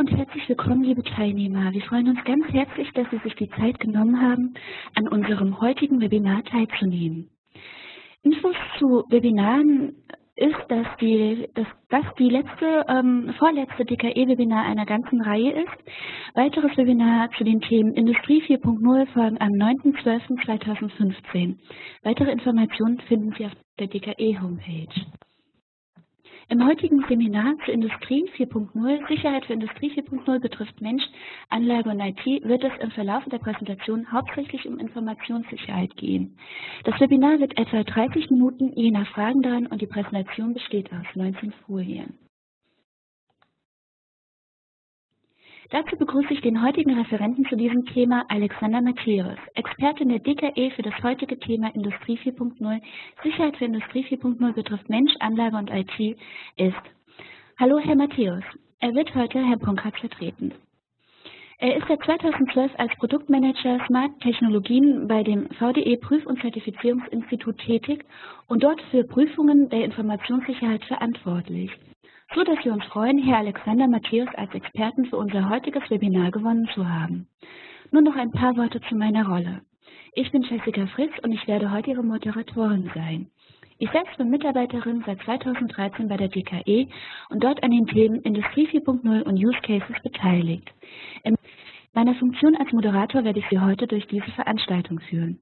und herzlich willkommen, liebe Teilnehmer. Wir freuen uns ganz herzlich, dass Sie sich die Zeit genommen haben, an unserem heutigen Webinar teilzunehmen. Infos zu Webinaren ist, dass, die, dass das die letzte, ähm, vorletzte DKE-Webinar einer ganzen Reihe ist. Weiteres Webinar zu den Themen Industrie 4.0 folgen am 9.12.2015. Weitere Informationen finden Sie auf der DKE-Homepage. Im heutigen Seminar zur Industrie 4.0, Sicherheit für Industrie 4.0 betrifft Mensch, Anlage und IT, wird es im Verlauf der Präsentation hauptsächlich um Informationssicherheit gehen. Das Webinar wird etwa 30 Minuten je nach Fragen dauern und die Präsentation besteht aus 19 Folien. Dazu begrüße ich den heutigen Referenten zu diesem Thema, Alexander Matthäus, Expertin der DKE für das heutige Thema Industrie 4.0, Sicherheit für Industrie 4.0 betrifft Mensch, Anlage und IT, ist. Hallo, Herr Matthäus. Er wird heute Herr Punkert vertreten. Er ist seit 2012 als Produktmanager Smart Technologien bei dem VDE Prüf- und Zertifizierungsinstitut tätig und dort für Prüfungen der Informationssicherheit verantwortlich so dass wir uns freuen, Herr Alexander Matthäus als Experten für unser heutiges Webinar gewonnen zu haben. Nur noch ein paar Worte zu meiner Rolle. Ich bin Jessica Fritz und ich werde heute Ihre Moderatorin sein. Ich selbst bin Mitarbeiterin seit 2013 bei der DKE und dort an den Themen Industrie 4.0 und Use Cases beteiligt. In meiner Funktion als Moderator werde ich Sie heute durch diese Veranstaltung führen.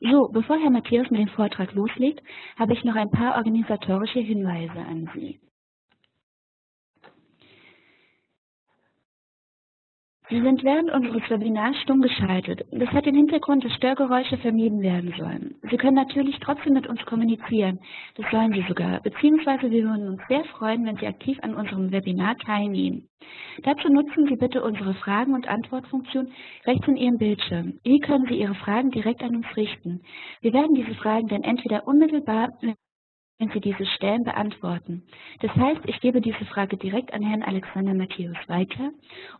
So, bevor Herr Matthäus mit dem Vortrag loslegt, habe ich noch ein paar organisatorische Hinweise an Sie. Sie sind während unseres Webinars stumm geschaltet. Das hat den Hintergrund, dass Störgeräusche vermieden werden sollen. Sie können natürlich trotzdem mit uns kommunizieren. Das sollen Sie sogar. Beziehungsweise wir würden uns sehr freuen, wenn Sie aktiv an unserem Webinar teilnehmen. Dazu nutzen Sie bitte unsere Fragen- und Antwortfunktion rechts in Ihrem Bildschirm. Hier können Sie Ihre Fragen direkt an uns richten. Wir werden diese Fragen dann entweder unmittelbar wenn Sie diese stellen, beantworten. Das heißt, ich gebe diese Frage direkt an Herrn Alexander Matthäus weiter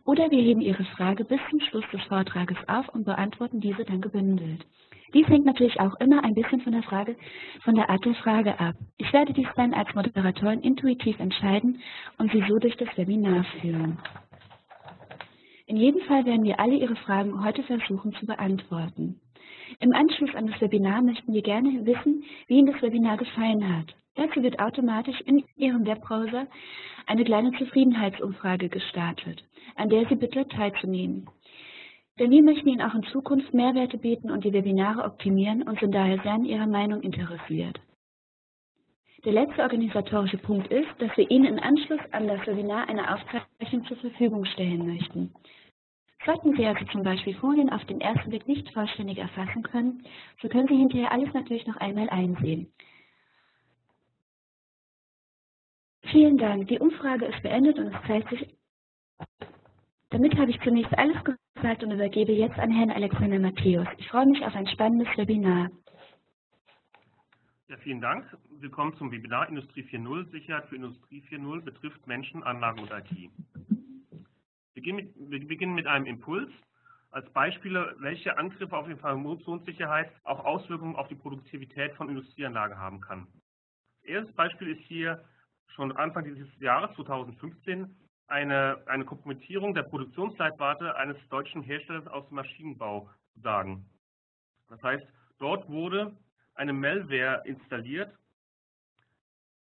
oder wir heben Ihre Frage bis zum Schluss des Vortrages auf und beantworten diese dann gebündelt. Dies hängt natürlich auch immer ein bisschen von der Frage, von der Art der Frage ab. Ich werde dies dann als Moderatorin intuitiv entscheiden und Sie so durch das Webinar führen. In jedem Fall werden wir alle Ihre Fragen heute versuchen zu beantworten. Im Anschluss an das Webinar möchten wir gerne wissen, wie Ihnen das Webinar gefallen hat. Dazu wird automatisch in Ihrem Webbrowser eine kleine Zufriedenheitsumfrage gestartet, an der Sie bitte teilzunehmen. Denn wir möchten Ihnen auch in Zukunft Mehrwerte bieten und die Webinare optimieren und sind daher sehr an Ihrer Meinung interessiert. Der letzte organisatorische Punkt ist, dass wir Ihnen im Anschluss an das Webinar eine Aufzeichnung zur Verfügung stellen möchten. Sollten Sie also zum Beispiel Folien auf den ersten Blick nicht vollständig erfassen können, so können Sie hinterher alles natürlich noch einmal einsehen. Vielen Dank. Die Umfrage ist beendet und es zeigt sich. Damit habe ich zunächst alles gesagt und übergebe jetzt an Herrn Alexander Matthäus. Ich freue mich auf ein spannendes Webinar. Ja, vielen Dank. Willkommen zum Webinar Industrie 4.0 Sicherheit für Industrie 4.0 betrifft Menschen, Anlagen und IT. Wir beginnen mit einem Impuls. Als Beispiele, welche Angriffe auf die Informationssicherheit auch Auswirkungen auf die Produktivität von Industrieanlagen haben kann. Das erste Beispiel ist hier schon Anfang dieses Jahres, 2015, eine, eine Kompromittierung der Produktionsleitwarte eines deutschen Herstellers aus dem Maschinenbau zu sagen. Das heißt, dort wurde eine Malware installiert,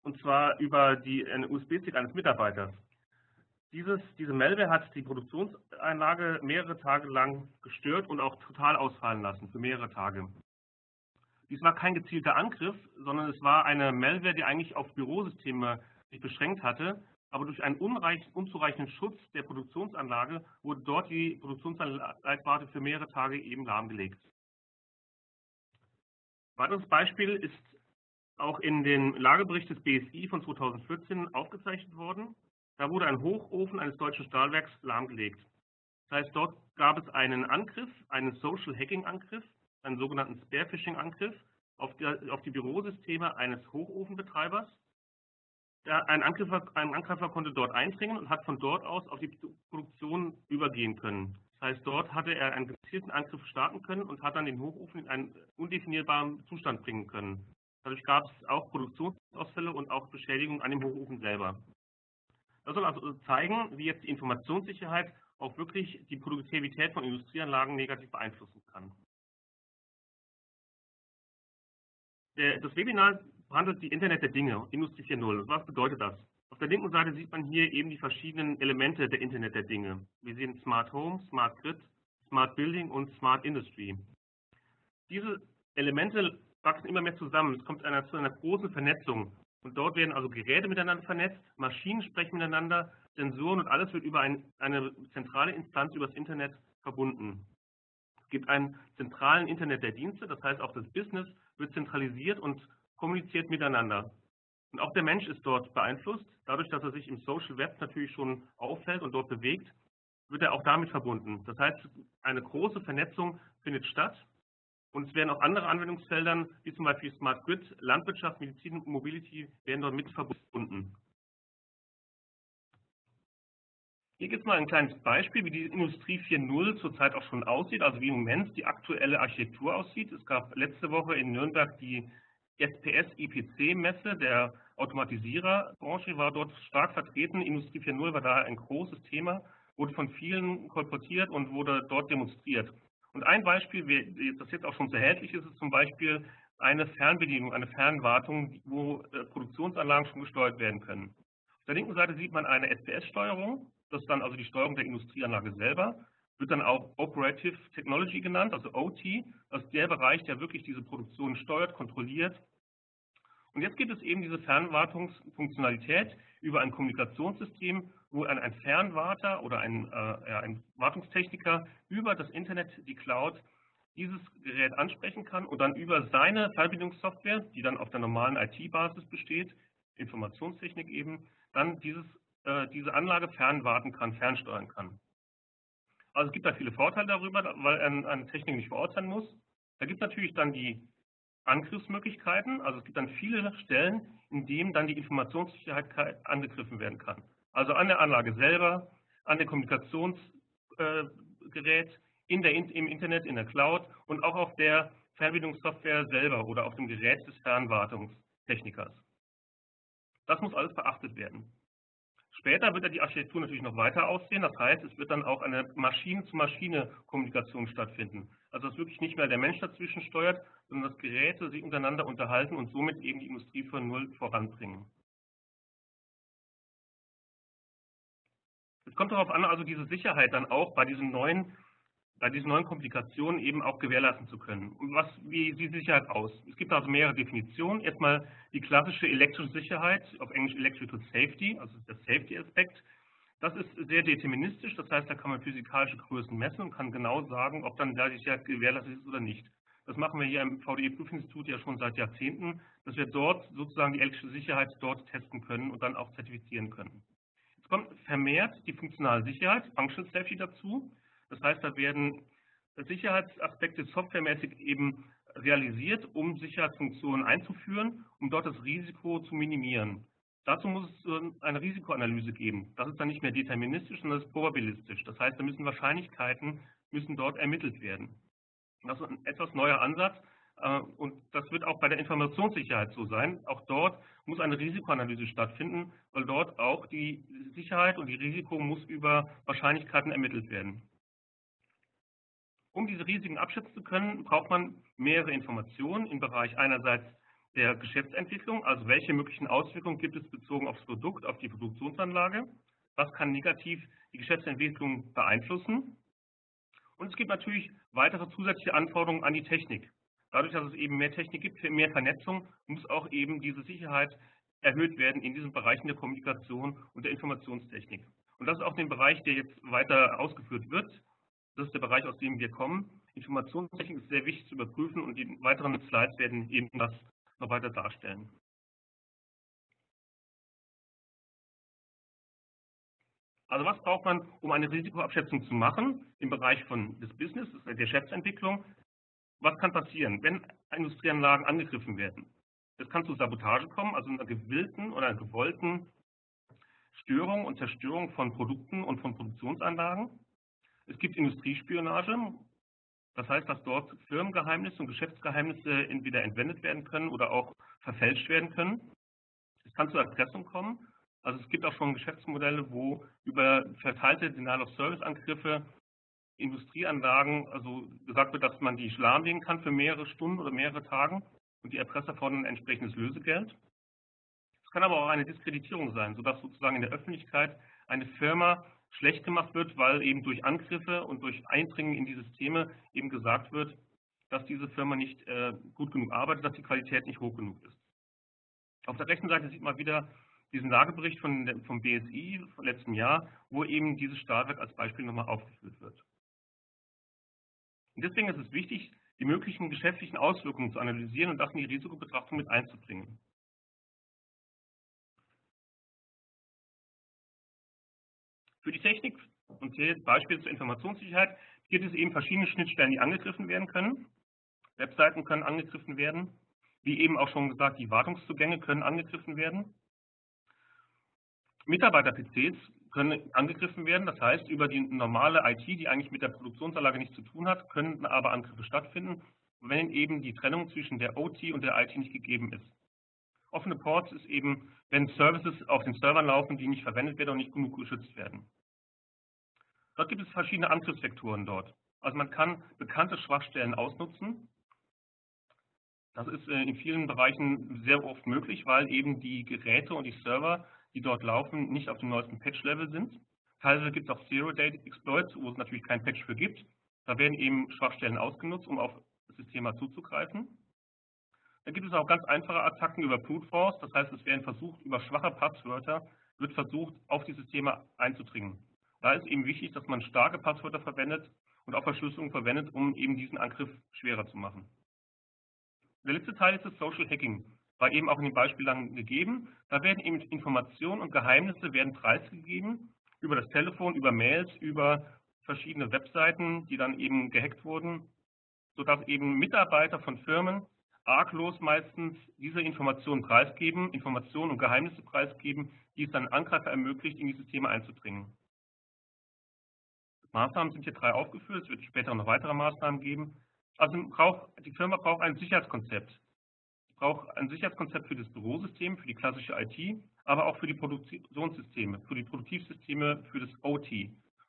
und zwar über die, USB-Stick eines Mitarbeiters. Dieses, diese Malware hat die Produktionseinlage mehrere Tage lang gestört und auch total ausfallen lassen, für mehrere Tage. Dies war kein gezielter Angriff, sondern es war eine Malware, die eigentlich auf Bürosysteme sich beschränkt hatte, aber durch einen unzureichenden Schutz der Produktionsanlage wurde dort die Produktionsleitwarte für mehrere Tage eben lahmgelegt. Ein weiteres Beispiel ist auch in dem Lagebericht des BSI von 2014 aufgezeichnet worden. Da wurde ein Hochofen eines deutschen Stahlwerks lahmgelegt. Das heißt, dort gab es einen Angriff, einen Social Hacking Angriff, einen sogenannten Spearphishing Angriff auf die, auf die Bürosysteme eines Hochofenbetreibers. Ein Angreifer, ein Angreifer konnte dort eindringen und hat von dort aus auf die Produktion übergehen können. Das heißt, dort hatte er einen gezielten Angriff starten können und hat dann den Hochofen in einen undefinierbaren Zustand bringen können. Dadurch gab es auch Produktionsausfälle und auch Beschädigungen an dem Hochofen selber. Das soll also zeigen, wie jetzt die Informationssicherheit auch wirklich die Produktivität von Industrieanlagen negativ beeinflussen kann. Das Webinar behandelt die Internet der Dinge, Industrie 4.0. Was bedeutet das? Auf der linken Seite sieht man hier eben die verschiedenen Elemente der Internet der Dinge. Wir sehen Smart Home, Smart Grid, Smart Building und Smart Industry. Diese Elemente wachsen immer mehr zusammen. Es kommt zu einer großen Vernetzung. Und dort werden also Geräte miteinander vernetzt, Maschinen sprechen miteinander, Sensoren und alles wird über ein, eine zentrale Instanz über das Internet verbunden. Es gibt einen zentralen Internet der Dienste, das heißt auch das Business wird zentralisiert und kommuniziert miteinander. Und auch der Mensch ist dort beeinflusst. Dadurch, dass er sich im Social Web natürlich schon auffällt und dort bewegt, wird er auch damit verbunden. Das heißt, eine große Vernetzung findet statt und es werden auch andere Anwendungsfelder, wie zum Beispiel Smart Grid, Landwirtschaft, Medizin und Mobility, werden dort mit verbunden. Hier gibt es mal ein kleines Beispiel, wie die Industrie 4.0 zurzeit auch schon aussieht, also wie im Moment die aktuelle Architektur aussieht. Es gab letzte Woche in Nürnberg die SPS IPC Messe der Automatisiererbranche, war dort stark vertreten. Industrie 4.0 war da ein großes Thema, wurde von vielen kolportiert und wurde dort demonstriert. Und ein Beispiel, das jetzt auch schon sehr erhältlich ist, ist zum Beispiel eine Fernbedienung, eine Fernwartung, wo äh, Produktionsanlagen schon gesteuert werden können. Auf der linken Seite sieht man eine SPS-Steuerung, das ist dann also die Steuerung der Industrieanlage selber, wird dann auch Operative Technology genannt, also OT, das ist der Bereich, der wirklich diese Produktion steuert, kontrolliert. Und jetzt gibt es eben diese Fernwartungsfunktionalität über ein Kommunikationssystem, wo ein, ein Fernwarter oder ein, äh, ein Wartungstechniker über das Internet, die Cloud, dieses Gerät ansprechen kann und dann über seine Fernbedienungssoftware, die dann auf der normalen IT-Basis besteht, Informationstechnik eben, dann dieses äh, diese Anlage fernwarten kann, fernsteuern kann. Also es gibt da viele Vorteile darüber, weil eine Technik nicht vor Ort sein muss. Da gibt es natürlich dann die Angriffsmöglichkeiten, also es gibt dann viele Stellen, in denen dann die Informationssicherheit angegriffen werden kann. Also an der Anlage selber, an der Kommunikationsgerät, in der, im Internet, in der Cloud und auch auf der Fernbedienungssoftware selber oder auf dem Gerät des Fernwartungstechnikers. Das muss alles beachtet werden. Später wird die Architektur natürlich noch weiter aussehen. Das heißt, es wird dann auch eine Maschine-zu-Maschine-Kommunikation stattfinden. Also dass wirklich nicht mehr der Mensch dazwischen steuert, sondern dass Geräte sich untereinander unterhalten und somit eben die Industrie von Null voranbringen. Es kommt darauf an, also diese Sicherheit dann auch bei diesen neuen bei diesen neuen Komplikationen eben auch gewährleisten zu können. Und was, wie sieht Sicherheit aus? Es gibt also mehrere Definitionen. Erstmal die klassische elektrische Sicherheit, auf Englisch Electrical Safety, also der Safety-Aspekt. Das ist sehr deterministisch, das heißt, da kann man physikalische Größen messen und kann genau sagen, ob dann da die Sicherheit gewährleistet ist oder nicht. Das machen wir hier im VDE-Prüfinstitut ja schon seit Jahrzehnten, dass wir dort sozusagen die elektrische Sicherheit dort testen können und dann auch zertifizieren können. Jetzt kommt vermehrt die funktionale Sicherheit, Functional Safety dazu. Das heißt, da werden Sicherheitsaspekte softwaremäßig eben realisiert, um Sicherheitsfunktionen einzuführen, um dort das Risiko zu minimieren. Dazu muss es eine Risikoanalyse geben. Das ist dann nicht mehr deterministisch, sondern das ist probabilistisch. Das heißt, da müssen Wahrscheinlichkeiten müssen dort ermittelt werden. Das ist ein etwas neuer Ansatz und das wird auch bei der Informationssicherheit so sein. Auch dort muss eine Risikoanalyse stattfinden, weil dort auch die Sicherheit und die Risiko muss über Wahrscheinlichkeiten ermittelt werden. Um diese Risiken abschätzen zu können, braucht man mehrere Informationen im Bereich einerseits der Geschäftsentwicklung, also welche möglichen Auswirkungen gibt es bezogen aufs Produkt, auf die Produktionsanlage, was kann negativ die Geschäftsentwicklung beeinflussen. Und es gibt natürlich weitere zusätzliche Anforderungen an die Technik. Dadurch, dass es eben mehr Technik gibt, mehr Vernetzung, muss auch eben diese Sicherheit erhöht werden in diesen Bereichen der Kommunikation und der Informationstechnik. Und das ist auch der Bereich, der jetzt weiter ausgeführt wird. Das ist der Bereich, aus dem wir kommen. Informationstechnik ist sehr wichtig zu überprüfen und die weiteren Slides werden eben das noch weiter darstellen. Also was braucht man, um eine Risikoabschätzung zu machen im Bereich von des Business, der Geschäftsentwicklung? Was kann passieren, wenn Industrieanlagen angegriffen werden? Es kann zu Sabotage kommen, also einer gewillten oder einer gewollten Störung und Zerstörung von Produkten und von Produktionsanlagen. Es gibt Industriespionage, das heißt, dass dort Firmengeheimnisse und Geschäftsgeheimnisse entweder entwendet werden können oder auch verfälscht werden können. Es kann zur Erpressung kommen, Also es gibt auch schon Geschäftsmodelle, wo über verteilte Denial-of-Service-Angriffe Industrieanlagen, also gesagt wird, dass man die lahmlegen kann für mehrere Stunden oder mehrere Tage und die Erpresser fordern ein entsprechendes Lösegeld. Es kann aber auch eine Diskreditierung sein, sodass sozusagen in der Öffentlichkeit eine Firma schlecht gemacht wird, weil eben durch Angriffe und durch Eindringen in die Systeme eben gesagt wird, dass diese Firma nicht äh, gut genug arbeitet, dass die Qualität nicht hoch genug ist. Auf der rechten Seite sieht man wieder diesen Lagebericht von, vom BSI vom letzten Jahr, wo eben dieses Stahlwerk als Beispiel nochmal aufgeführt wird. Und deswegen ist es wichtig, die möglichen geschäftlichen Auswirkungen zu analysieren und das in die Risikobetrachtung mit einzubringen. Für die Technik und hier Beispiel zur Informationssicherheit gibt es eben verschiedene Schnittstellen, die angegriffen werden können. Webseiten können angegriffen werden. Wie eben auch schon gesagt, die Wartungszugänge können angegriffen werden. Mitarbeiter-PCs können angegriffen werden, das heißt, über die normale IT, die eigentlich mit der Produktionsanlage nichts zu tun hat, können aber Angriffe stattfinden, wenn eben die Trennung zwischen der OT und der IT nicht gegeben ist. Offene Ports ist eben, wenn Services auf den Servern laufen, die nicht verwendet werden und nicht genug geschützt werden. Dort gibt es verschiedene Angriffsvektoren dort. Also man kann bekannte Schwachstellen ausnutzen, das ist äh, in vielen Bereichen sehr oft möglich, weil eben die Geräte und die Server, die dort laufen, nicht auf dem neuesten Patch-Level sind. Teilweise gibt es auch Zero-Date-Exploits, wo es natürlich kein Patch für gibt. Da werden eben Schwachstellen ausgenutzt, um auf das System zuzugreifen. Da gibt es auch ganz einfache Attacken über Brute Force, das heißt, es werden versucht, über schwache Passwörter wird versucht, auf die Systeme einzudringen. Da ist eben wichtig, dass man starke Passwörter verwendet und auch Verschlüsselung verwendet, um eben diesen Angriff schwerer zu machen. Der letzte Teil ist das Social Hacking. War eben auch in den Beispielen gegeben. Da werden eben Informationen und Geheimnisse werden preisgegeben über das Telefon, über Mails, über verschiedene Webseiten, die dann eben gehackt wurden, sodass eben Mitarbeiter von Firmen arglos meistens diese Informationen preisgeben, Informationen und Geheimnisse preisgeben, die es dann Angreifer ermöglicht, in die Systeme einzudringen. Maßnahmen sind hier drei aufgeführt, es wird später noch weitere Maßnahmen geben. Also braucht, die Firma braucht ein Sicherheitskonzept. Braucht ein Sicherheitskonzept für das Bürosystem, für die klassische IT, aber auch für die Produktionssysteme, für die Produktivsysteme, für das OT.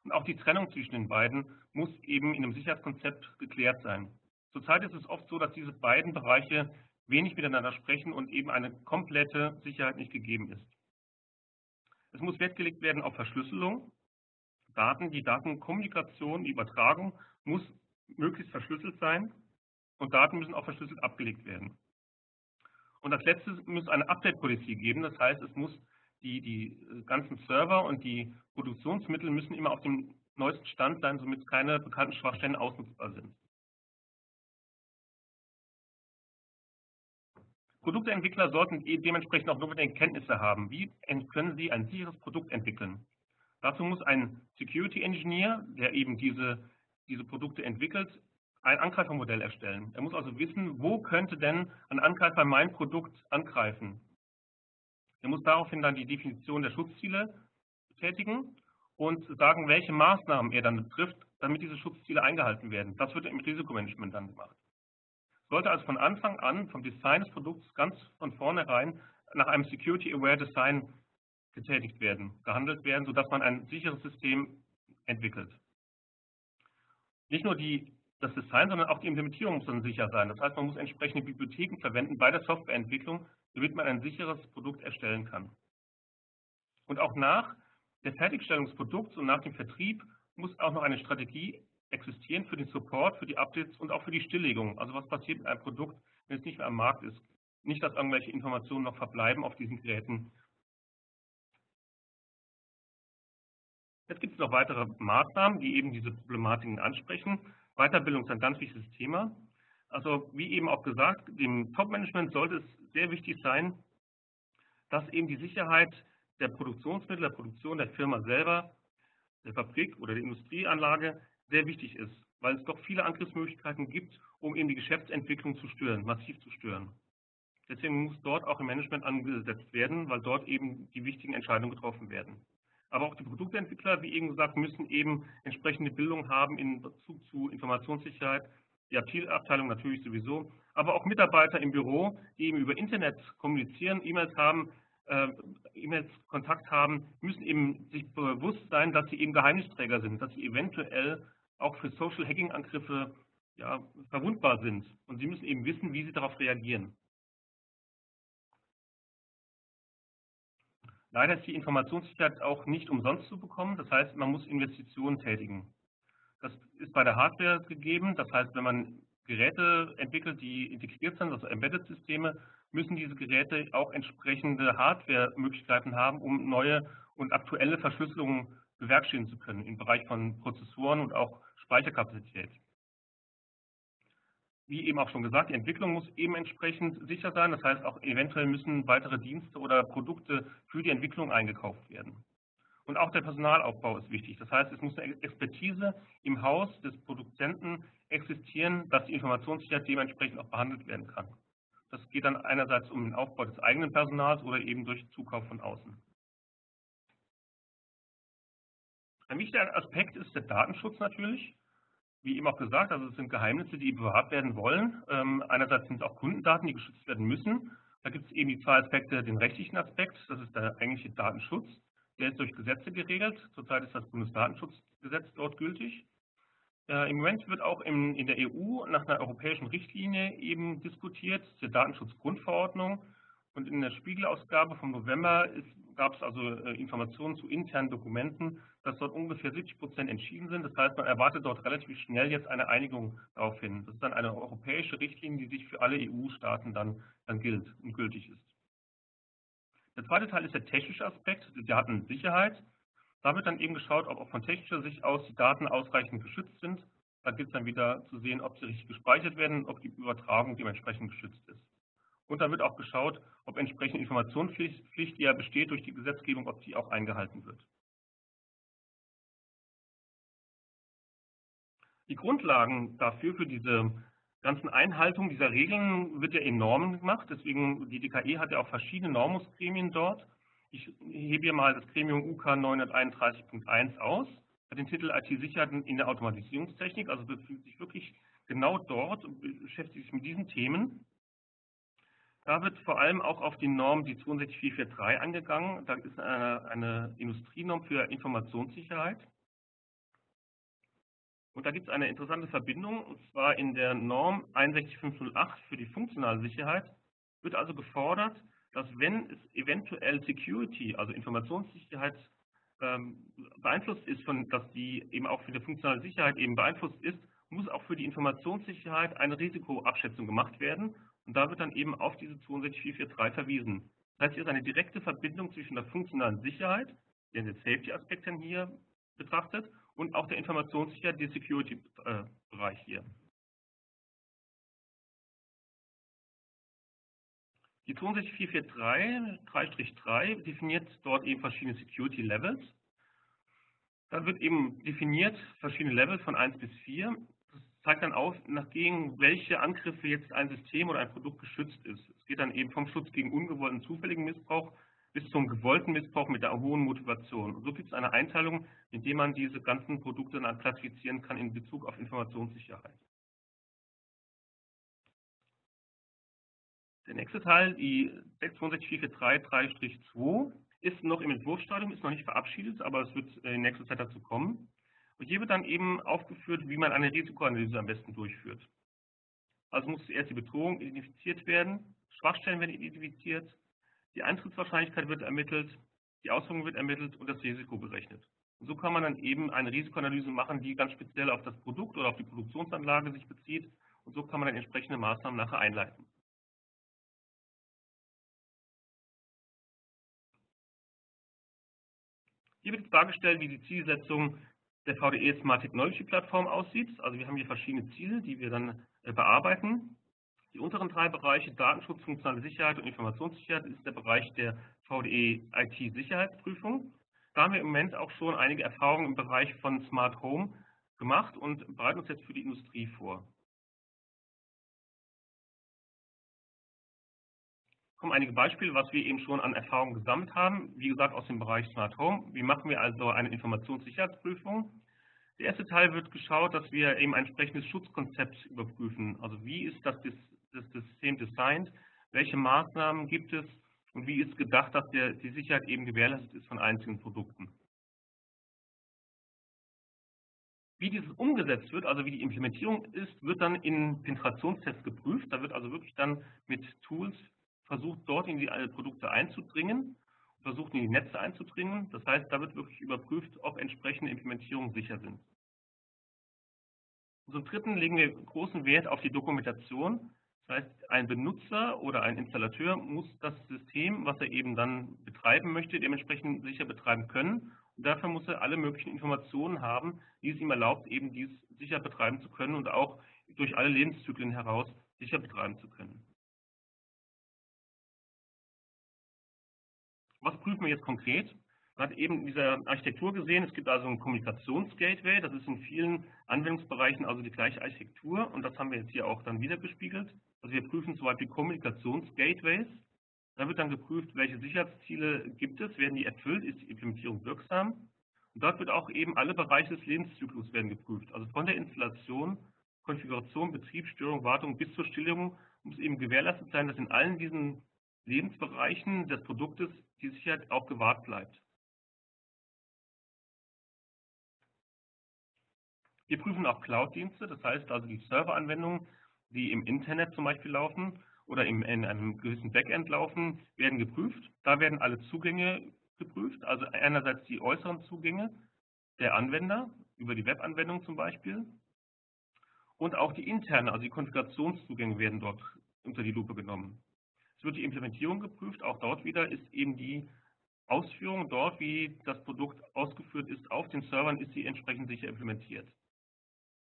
Und auch die Trennung zwischen den beiden muss eben in einem Sicherheitskonzept geklärt sein. Zurzeit ist es oft so, dass diese beiden Bereiche wenig miteinander sprechen und eben eine komplette Sicherheit nicht gegeben ist. Es muss Wert gelegt werden auf Verschlüsselung. Daten, die Datenkommunikation, die Übertragung muss möglichst verschlüsselt sein und Daten müssen auch verschlüsselt abgelegt werden. Und als letztes muss eine Update-Policy geben, das heißt, es muss die, die ganzen Server und die Produktionsmittel müssen immer auf dem neuesten Stand sein, somit keine bekannten Schwachstellen ausnutzbar sind. Produktentwickler sollten dementsprechend auch notwendige Kenntnisse haben. Wie können sie ein sicheres Produkt entwickeln? Dazu muss ein Security Engineer, der eben diese diese Produkte entwickelt, ein Angreifermodell erstellen. Er muss also wissen, wo könnte denn ein Angreifer mein Produkt angreifen. Er muss daraufhin dann die Definition der Schutzziele tätigen und sagen, welche Maßnahmen er dann betrifft, damit diese Schutzziele eingehalten werden. Das wird im Risikomanagement dann gemacht. Sollte also von Anfang an, vom Design des Produkts ganz von vornherein nach einem Security-Aware Design getätigt werden, gehandelt werden, sodass man ein sicheres System entwickelt nicht nur die, das Design, sondern auch die Implementierung muss dann sicher sein. Das heißt, man muss entsprechende Bibliotheken verwenden bei der Softwareentwicklung, damit man ein sicheres Produkt erstellen kann. Und auch nach der Fertigstellung des Produkts und nach dem Vertrieb muss auch noch eine Strategie existieren für den Support, für die Updates und auch für die Stilllegung. Also was passiert mit einem Produkt, wenn es nicht mehr am Markt ist. Nicht, dass irgendwelche Informationen noch verbleiben auf diesen Geräten Jetzt gibt es noch weitere Maßnahmen, die eben diese Problematiken ansprechen. Weiterbildung ist ein ganz wichtiges Thema. Also wie eben auch gesagt, dem Top-Management sollte es sehr wichtig sein, dass eben die Sicherheit der Produktionsmittel, der Produktion der Firma selber, der Fabrik oder der Industrieanlage sehr wichtig ist, weil es doch viele Angriffsmöglichkeiten gibt, um eben die Geschäftsentwicklung zu stören, massiv zu stören. Deswegen muss dort auch im Management angesetzt werden, weil dort eben die wichtigen Entscheidungen getroffen werden. Aber auch die Produktentwickler, wie eben gesagt, müssen eben entsprechende Bildung haben in Bezug zu Informationssicherheit. Die IT-Abteilung natürlich sowieso, aber auch Mitarbeiter im Büro, die eben über Internet kommunizieren, E-Mails haben, äh, E-Mails Kontakt haben, müssen eben sich bewusst sein, dass sie eben Geheimnisträger sind, dass sie eventuell auch für Social Hacking Angriffe ja, verwundbar sind. Und sie müssen eben wissen, wie sie darauf reagieren. Leider ist die Informationssicherheit auch nicht umsonst zu bekommen. Das heißt, man muss Investitionen tätigen. Das ist bei der Hardware gegeben. Das heißt, wenn man Geräte entwickelt, die integriert sind, also Embedded-Systeme, müssen diese Geräte auch entsprechende Hardware-Möglichkeiten haben, um neue und aktuelle Verschlüsselungen bewerkstelligen zu können im Bereich von Prozessoren und auch Speicherkapazität. Wie eben auch schon gesagt, die Entwicklung muss eben entsprechend sicher sein. Das heißt, auch eventuell müssen weitere Dienste oder Produkte für die Entwicklung eingekauft werden. Und auch der Personalaufbau ist wichtig. Das heißt, es muss eine Expertise im Haus des Produzenten existieren, dass die Informationssicherheit dementsprechend auch behandelt werden kann. Das geht dann einerseits um den Aufbau des eigenen Personals oder eben durch Zukauf von außen. Ein wichtiger Aspekt ist der Datenschutz natürlich. Wie eben auch gesagt, also es sind Geheimnisse, die bewahrt werden wollen. Ähm, einerseits sind es auch Kundendaten, die geschützt werden müssen. Da gibt es eben die zwei Aspekte, den rechtlichen Aspekt, das ist der eigentliche Datenschutz. Der ist durch Gesetze geregelt. Zurzeit ist das Bundesdatenschutzgesetz dort gültig. Äh, Im Moment wird auch in, in, der EU nach einer europäischen Richtlinie eben diskutiert, zur Datenschutzgrundverordnung. Und in der Spiegelausgabe vom November gab es also äh, Informationen zu internen Dokumenten, dass dort ungefähr 70 Prozent entschieden sind. Das heißt, man erwartet dort relativ schnell jetzt eine Einigung darauf hin. Das ist dann eine europäische Richtlinie, die sich für alle EU-Staaten dann, dann gilt und gültig ist. Der zweite Teil ist der technische Aspekt, die Datensicherheit. Da wird dann eben geschaut, ob auch von technischer Sicht aus die Daten ausreichend geschützt sind. Da gilt es dann wieder zu sehen, ob sie richtig gespeichert werden ob die Übertragung dementsprechend geschützt ist. Und dann wird auch geschaut, ob entsprechende Informationspflicht, die ja besteht durch die Gesetzgebung, ob die auch eingehalten wird. Die Grundlagen dafür, für diese ganzen Einhaltung dieser Regeln, wird ja in Normen gemacht. Deswegen, die DKE hat ja auch verschiedene Normungsgremien dort. Ich hebe hier mal das Gremium UK 931.1 aus, hat den Titel IT-Sicherheit in der Automatisierungstechnik, also befindet sich wirklich genau dort und beschäftigt sich mit diesen Themen. Da wird vor allem auch auf die Norm, die 62443 angegangen. Da ist eine, eine Industrienorm für Informationssicherheit. Und da gibt es eine interessante Verbindung, und zwar in der Norm 61508 für die funktionale Sicherheit wird also gefordert, dass wenn es eventuell Security, also Informationssicherheit, ähm, beeinflusst ist, von, dass die eben auch für die funktionale Sicherheit eben beeinflusst ist, muss auch für die Informationssicherheit eine Risikoabschätzung gemacht werden. Und da wird dann eben auf diese 62443 verwiesen. Das heißt, hier ist eine direkte Verbindung zwischen der funktionalen Sicherheit, den Safety-Aspekt hier betrachtet, und auch der Informationssicherheit, der Security-Bereich hier. Die 62443 3-3 definiert dort eben verschiedene Security Levels. Da wird eben definiert verschiedene Levels von 1 bis 4. Das zeigt dann auf, nachdem welche Angriffe jetzt ein System oder ein Produkt geschützt ist. Es geht dann eben vom Schutz gegen ungewollten zufälligen Missbrauch bis zum gewollten Missbrauch mit einer hohen Motivation. Und so gibt es eine Einteilung, in der man diese ganzen Produkte dann klassifizieren kann in Bezug auf Informationssicherheit. Der nächste Teil, die 62443-2, ist noch im Entwurfsstadium, ist noch nicht verabschiedet, aber es wird in nächster Zeit dazu kommen. Und hier wird dann eben aufgeführt, wie man eine Risikoanalyse am besten durchführt. Also muss zuerst die Bedrohung identifiziert werden, Schwachstellen werden identifiziert, die Eintrittswahrscheinlichkeit wird ermittelt, die Auswirkungen wird ermittelt und das Risiko berechnet. Und so kann man dann eben eine Risikoanalyse machen, die ganz speziell auf das Produkt oder auf die Produktionsanlage sich bezieht. Und so kann man dann entsprechende Maßnahmen nachher einleiten. Hier wird dargestellt, wie die Zielsetzung der VDE Smart Technology Plattform aussieht. Also wir haben hier verschiedene Ziele, die wir dann äh, bearbeiten. Die unteren drei Bereiche Datenschutz, funktionale Sicherheit und Informationssicherheit ist der Bereich der VDE IT-Sicherheitsprüfung. Da haben wir im Moment auch schon einige Erfahrungen im Bereich von Smart Home gemacht und bereiten uns jetzt für die Industrie vor. kommen einige Beispiele, was wir eben schon an Erfahrungen gesammelt haben. Wie gesagt, aus dem Bereich Smart Home. Wie machen wir also eine Informationssicherheitsprüfung? Der erste Teil wird geschaut, dass wir eben ein entsprechendes Schutzkonzept überprüfen. Also wie ist das, das System designt? Welche Maßnahmen gibt es, und wie ist gedacht, dass der, die Sicherheit eben gewährleistet ist von einzelnen Produkten. Wie dieses umgesetzt wird, also wie die Implementierung ist, wird dann in Penetrationstests geprüft. Da wird also wirklich dann mit Tools versucht, dort in die Produkte einzudringen, versucht in die Netze einzudringen. Das heißt, da wird wirklich überprüft, ob entsprechende Implementierungen sicher sind. Zum Dritten legen wir großen Wert auf die Dokumentation. Das heißt, ein Benutzer oder ein Installateur muss das System, was er eben dann betreiben möchte, dementsprechend sicher betreiben können und dafür muss er alle möglichen Informationen haben, die es ihm erlaubt, eben dies sicher betreiben zu können und auch durch alle Lebenszyklen heraus sicher betreiben zu können. Was prüfen wir jetzt konkret? Man hat eben in dieser Architektur gesehen, es gibt also ein Kommunikationsgateway, das ist in vielen Anwendungsbereichen also die gleiche Architektur und das haben wir jetzt hier auch dann wieder gespiegelt. Also wir prüfen zum Beispiel Kommunikationsgateways, da wird dann geprüft, welche Sicherheitsziele gibt es, werden die erfüllt, ist die Implementierung wirksam. Und dort wird auch eben alle Bereiche des Lebenszyklus werden geprüft. Also von der Installation, Konfiguration, Betrieb, Störung, Wartung bis zur Stilllegung muss eben gewährleistet sein, dass in allen diesen Lebensbereichen des Produktes die Sicherheit auch gewahrt bleibt. Wir prüfen auch Cloud-Dienste, das heißt also die Serveranwendungen, die im Internet zum Beispiel laufen oder in einem gewissen Backend laufen, werden geprüft. Da werden alle Zugänge geprüft, also einerseits die äußeren Zugänge der Anwender, über die Webanwendung zum Beispiel, und auch die internen, also die Konfigurationszugänge werden dort unter die Lupe genommen. Es wird die Implementierung geprüft, auch dort wieder ist eben die Ausführung dort, wie das Produkt ausgeführt ist, auf den Servern ist sie entsprechend sicher implementiert.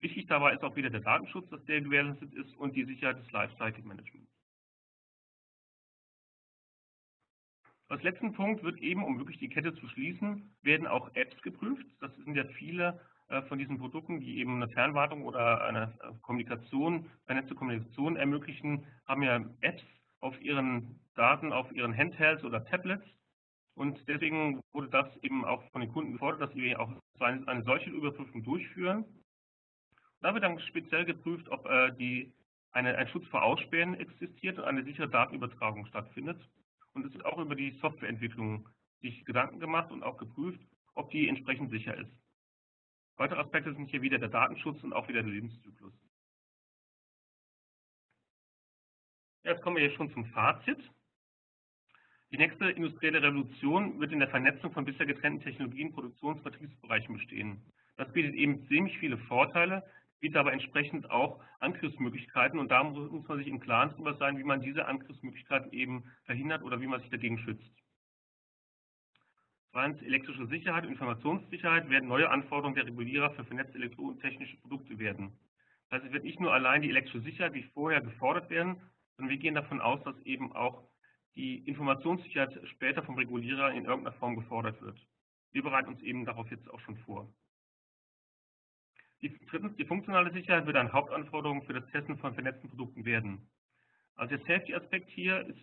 Wichtig dabei ist auch wieder der Datenschutz, dass der gewährleistet ist und die Sicherheit des Lifecycle Managements. Als letzten Punkt wird eben, um wirklich die Kette zu schließen, werden auch Apps geprüft. Das sind ja viele äh, von diesen Produkten, die eben eine Fernwartung oder eine äh, Kommunikation, vernetzte Kommunikation ermöglichen, haben ja Apps auf ihren Daten, auf ihren Handhelds oder Tablets. Und deswegen wurde das eben auch von den Kunden gefordert, dass wir auch eine solche Überprüfung durchführen. Da wird dann speziell geprüft, ob äh, die, eine, ein Schutz vor Ausspähen existiert und eine sichere Datenübertragung stattfindet und es wird auch über die Softwareentwicklung sich Gedanken gemacht und auch geprüft, ob die entsprechend sicher ist. Weitere Aspekte sind hier wieder der Datenschutz und auch wieder der Lebenszyklus. Jetzt kommen wir jetzt schon zum Fazit. Die nächste industrielle Revolution wird in der Vernetzung von bisher getrennten Technologien, Produktions- und Vertriebsbereichen bestehen. Das bietet eben ziemlich viele Vorteile, bietet aber entsprechend auch Angriffsmöglichkeiten und da muss man sich im Klaren darüber sein, wie man diese Angriffsmöglichkeiten eben verhindert oder wie man sich dagegen schützt. Zweitens, elektrische Sicherheit und Informationssicherheit werden neue Anforderungen der Regulierer für vernetzte elektrotechnische Produkte werden. Das heißt, es wird nicht nur allein die elektrische Sicherheit wie vorher gefordert werden, sondern wir gehen davon aus, dass eben auch die Informationssicherheit später vom Regulierer in irgendeiner Form gefordert wird. Wir bereiten uns eben darauf jetzt auch schon vor. Die, drittens, die funktionale Sicherheit wird eine Hauptanforderung für das Testen von vernetzten Produkten werden. Also der Safety-Aspekt hier ist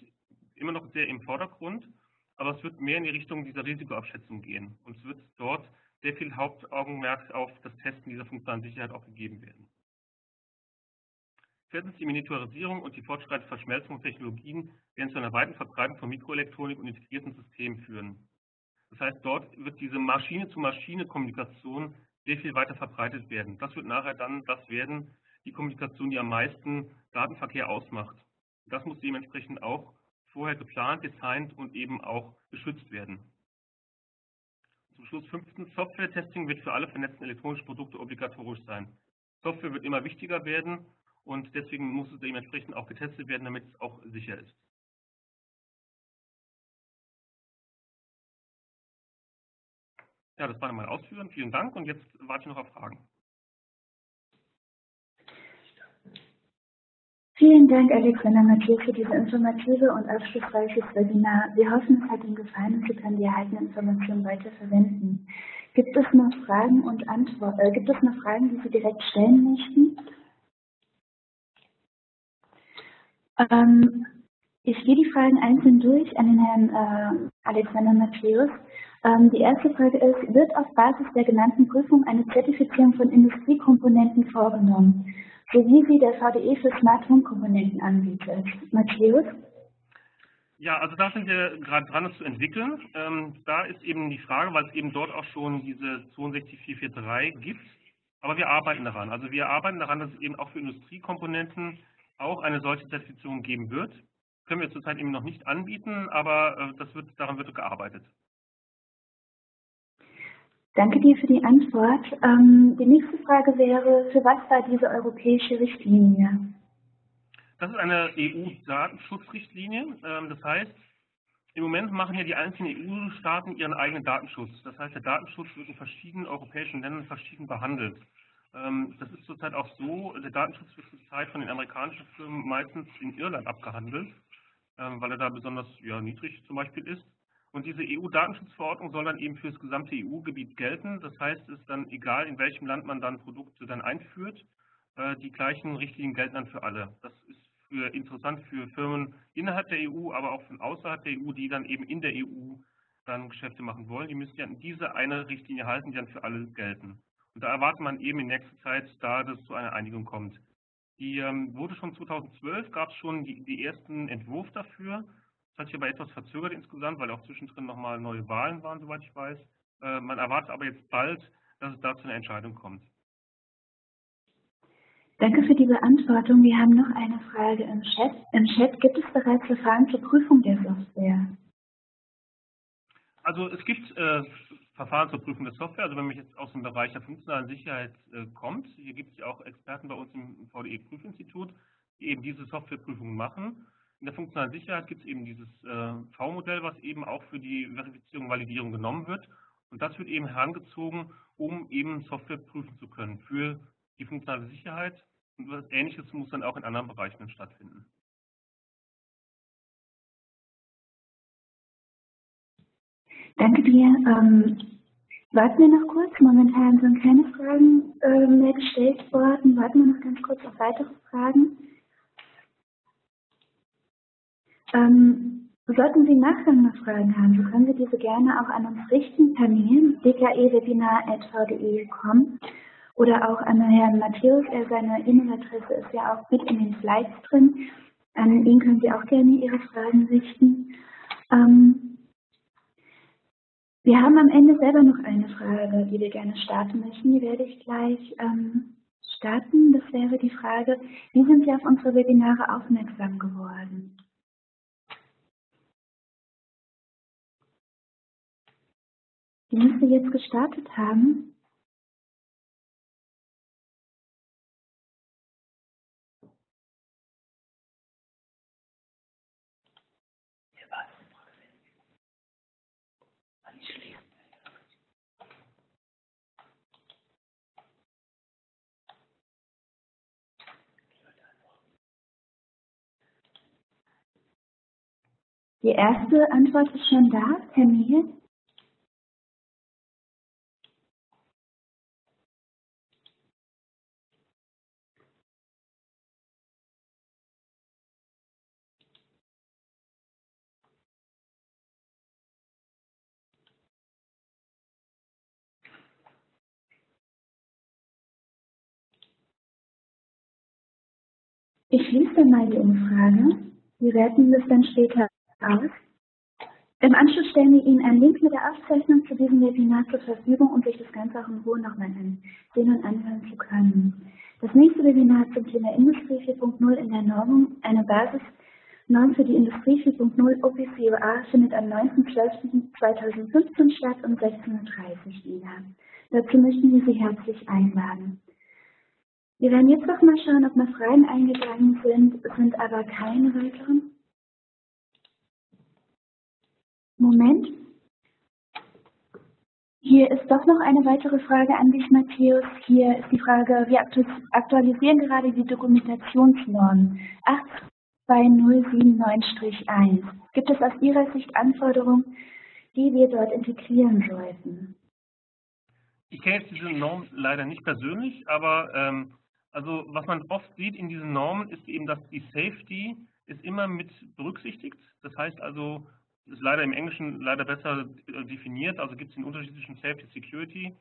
immer noch sehr im Vordergrund, aber es wird mehr in die Richtung dieser Risikoabschätzung gehen. Und es wird dort sehr viel Hauptaugenmerk auf das Testen dieser funktionalen Sicherheit auch gegeben werden. Viertens, die Miniaturisierung und die fortschreitende Verschmelzung von Technologien werden zu einer weiten Verbreitung von Mikroelektronik und integrierten Systemen führen. Das heißt, dort wird diese Maschine-zu-Maschine-Kommunikation sehr viel weiter verbreitet werden. Das wird nachher dann das werden, die Kommunikation, die am meisten Datenverkehr ausmacht. Das muss dementsprechend auch vorher geplant, designt und eben auch geschützt werden. Zum Schluss fünftens, Software-Testing wird für alle vernetzten elektronischen Produkte obligatorisch sein. Software wird immer wichtiger werden und deswegen muss es dementsprechend auch getestet werden, damit es auch sicher ist. Ja, das waren meine Ausführungen. Vielen Dank und jetzt warte ich noch auf Fragen. Vielen Dank, Alexander Matthias, für dieses informative und aufschlussreiches Webinar. Wir hoffen, es hat Ihnen gefallen und Sie können die erhaltenen Informationen weiter verwenden. Gibt es noch Fragen und Antworten? Äh, gibt es noch Fragen, die Sie direkt stellen möchten? Ähm, ich gehe die Fragen einzeln durch an den Herrn äh, Alexander Matthäus. Ähm, die erste Frage ist, wird auf Basis der genannten Prüfung eine Zertifizierung von Industriekomponenten vorgenommen, so wie sie der VDE für Smart Home Komponenten anbietet? Matthäus? Ja, also da sind wir gerade dran, es zu entwickeln. Ähm, da ist eben die Frage, weil es eben dort auch schon diese 62443 gibt. Aber wir arbeiten daran. Also wir arbeiten daran, dass es eben auch für Industriekomponenten auch eine solche Zertifizierung geben wird. Können wir zurzeit eben noch nicht anbieten, aber äh, das wird, daran wird gearbeitet. Danke dir für die Antwort. Ähm, die nächste Frage wäre, für was war diese europäische Richtlinie? Das ist eine EU-Datenschutzrichtlinie. Ähm, das heißt, im Moment machen ja die einzelnen EU-Staaten ihren eigenen Datenschutz. Das heißt, der Datenschutz wird in verschiedenen europäischen Ländern verschieden behandelt. Ähm, das ist zurzeit auch so, der Datenschutz wird zurzeit von den amerikanischen Firmen meistens in Irland abgehandelt, weil er da besonders ja, niedrig zum Beispiel ist. Und diese EU-Datenschutzverordnung soll dann eben für das gesamte EU-Gebiet gelten. Das heißt, es ist dann egal, in welchem Land man dann Produkte dann einführt, äh, die gleichen Richtlinien gelten dann für alle. Das ist für interessant für Firmen innerhalb der EU, aber auch von außerhalb der EU, die dann eben in der EU dann Geschäfte machen wollen. Die müssen ja diese eine Richtlinie halten, die dann für alle gelten. Und da erwartet man eben in nächster Zeit, da das zu einer Einigung kommt. Die ähm, wurde schon 2012, gab es schon die, die ersten Entwurf dafür. Das hat sich aber etwas verzögert insgesamt, weil auch zwischendrin nochmal neue Wahlen waren, soweit ich weiß. Äh, man erwartet aber jetzt bald, dass es da zu einer Entscheidung kommt. Danke für die Beantwortung. Wir haben noch eine Frage im Chat. Im Chat gibt es bereits Verfahren zur Prüfung der Software? Also es gibt äh, Verfahren zur Prüfung der Software. Also wenn man jetzt aus dem Bereich der funktionalen Sicherheit äh, kommt, hier gibt es ja auch Experten bei uns im VDE-Prüfinstitut, die eben diese Softwareprüfungen machen. In der funktionalen Sicherheit gibt es eben dieses äh, V-Modell, was eben auch für die Verifizierung und Validierung genommen wird. Und das wird eben herangezogen, um eben Software prüfen zu können für die funktionale Sicherheit und etwas Ähnliches muss dann auch in anderen Bereichen stattfinden. Danke dir. Ähm, warten wir noch kurz. Momentan sind keine Fragen äh, mehr gestellt worden. Warten wir noch ganz kurz auf weitere Fragen. Ähm, sollten Sie nachher noch Fragen haben, so können Sie diese gerne auch an uns richten per Mail dkewebinar.vde.com oder auch an Herrn Matthäus. Er, seine E-Mail-Adresse ist ja auch mit in den Slides drin. An ihn können Sie auch gerne Ihre Fragen richten. Ähm, wir haben am Ende selber noch eine Frage, die wir gerne starten möchten. Die werde ich gleich ähm, starten. Das wäre die Frage, wie sind Sie auf unsere Webinare aufmerksam geworden? Die müsste jetzt gestartet haben. Die erste Antwort ist schon da, per Mail. Ich schließe mal die Umfrage. Wir werten das dann später aus. Im Anschluss stellen wir Ihnen einen Link mit der Aufzeichnung zu diesem Webinar zur Verfügung, um sich das Ganze auch in Ruhe nochmal ansehen und anhören zu können. Das nächste Webinar zum Thema Industrie 4.0 in der Normung, eine Basis Norm für die Industrie 4.0 OPCOA findet am 9.12.2015 statt um 16.30 Uhr wieder. Dazu möchten wir Sie herzlich einladen. Wir werden jetzt noch mal schauen, ob noch Fragen eingegangen sind, sind aber keine weiteren. Moment. Hier ist doch noch eine weitere Frage an dich, Matthäus. Hier ist die Frage, wir aktualisieren gerade die Dokumentationsnorm 82079-1. Gibt es aus Ihrer Sicht Anforderungen, die wir dort integrieren sollten? Ich kenne jetzt diese Norm leider nicht persönlich, aber ähm, also was man oft sieht in diesen Normen ist eben, dass die Safety ist immer mit berücksichtigt. Das heißt also, ist leider im Englischen leider besser äh, definiert, also gibt es den Unterschied zwischen Safety und Security.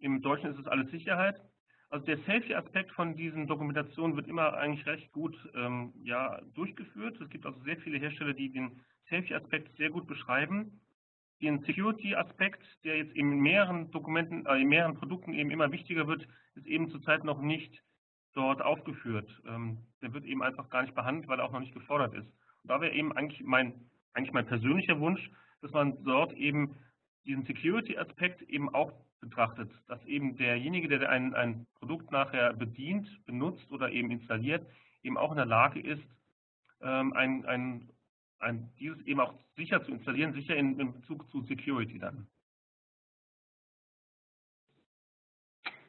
Im Deutschen ist es alles Sicherheit. Also der Safety-Aspekt von diesen Dokumentationen wird immer eigentlich recht gut ähm, ja, durchgeführt. Es gibt also sehr viele Hersteller, die den Safety-Aspekt sehr gut beschreiben. Den Security-Aspekt, der jetzt in mehreren Dokumenten, äh, in mehreren Produkten eben immer wichtiger wird, ist eben zurzeit noch nicht dort aufgeführt. Ähm, der wird eben einfach gar nicht behandelt, weil er auch noch nicht gefordert ist. Und da wäre eben eigentlich mein, eigentlich mein persönlicher Wunsch, dass man dort eben diesen Security-Aspekt eben auch betrachtet, dass eben derjenige, der ein, ein Produkt nachher bedient, benutzt oder eben installiert, eben auch in der Lage ist, ähm, ein, ein, ein, dieses eben auch sicher zu installieren, sicher in, in Bezug zu Security dann.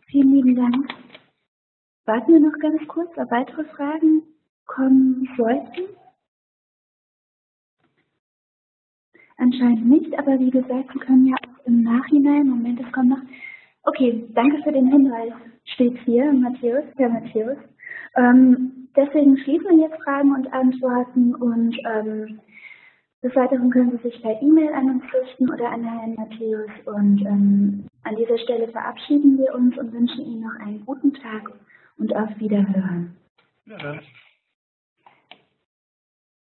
Vielen lieben Dank. Warten wir noch ganz kurz, ob weitere Fragen kommen sollten. Anscheinend nicht, aber wie gesagt, Sie können ja auch im Nachhinein, Moment, es kommt noch. Okay, danke für den Hinweis, steht hier, Matthäus, Herr Matthäus. Ähm, deswegen schließen wir jetzt Fragen und Antworten und ähm, des Weiteren können Sie sich per E-Mail an uns richten oder an Herrn Matthäus. Und ähm, an dieser Stelle verabschieden wir uns und wünschen Ihnen noch einen guten Tag und auf Wiederhören. Ja,